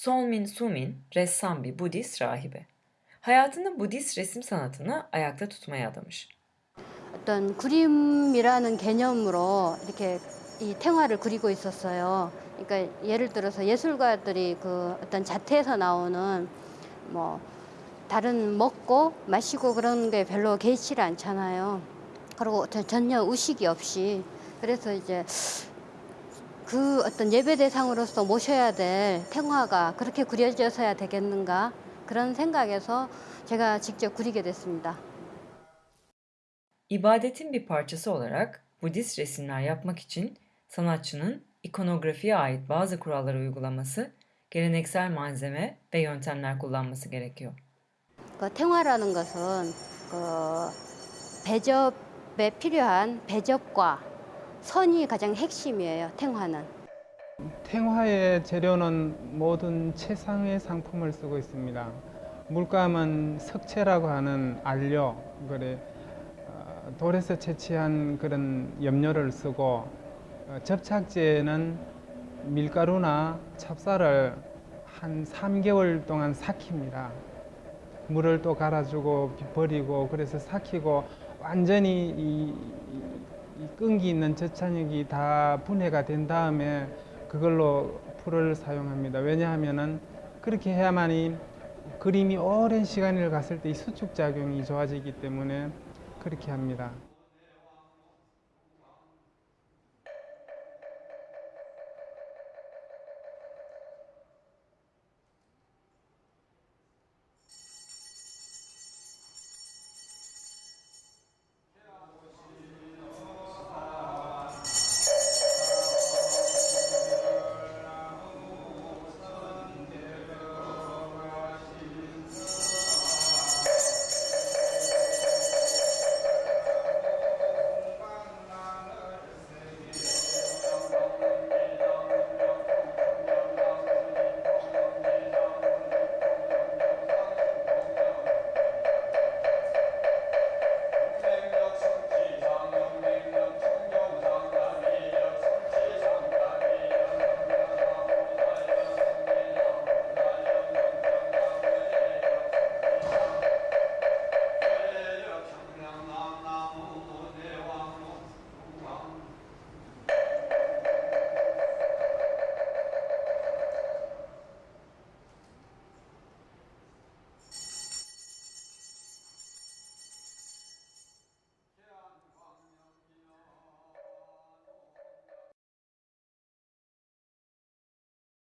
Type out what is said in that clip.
Solmin Sumin, ressam bir Budist rahibe. Hayatını Budist resim sanatını ayakta tutmaya adamış. 어떤 그림이라는 개념으로 이렇게 이 탱화를 그리고 있었어요. 그러니까 예를 들어서 예술가들이 그 어떤 자태에서 나오는 뭐 다른 먹고 마시고 그런 게 별로 개의치를 않잖아요. 그리고 전- 전혀 의식이 없이 그래서 이제 그 어떤 예배 대상으로서 모셔야 될 탱화가 그렇게 그려져서야 되겠는가 그런 생각에서 제가 직접 그리게 됐습니다. İbadetin bir parçası olarak Budist resimler yapmak için sanatçının ikonografiye ait bazı kuralları uygulaması, geleneksel malzeme ve yöntemler kullanması gerekiyor. 그 탱화라는 것은 그 배접에 필요한 배접과 선이 가장 핵심이에요. 탱화는. 탱화의 재료는 모든 최상의 상품을 쓰고 있습니다. 물감은 석채라고 하는 안료, 그래 어, 돌에서 채취한 그런 염료를 쓰고 어, 접착제는 밀가루나 찹쌀을 한 3개월 동안 삭힙니다. 물을 또 갈아주고 버리고 그래서 삭히고 완전히 이 끈기 있는 저찬육이 다 분해가 된 다음에 그걸로 풀을 사용합니다. 왜냐하면은 그렇게 해야만이 그림이 오랜 시간을 갔을 때 이 수축 작용이 좋아지기 때문에 그렇게 합니다.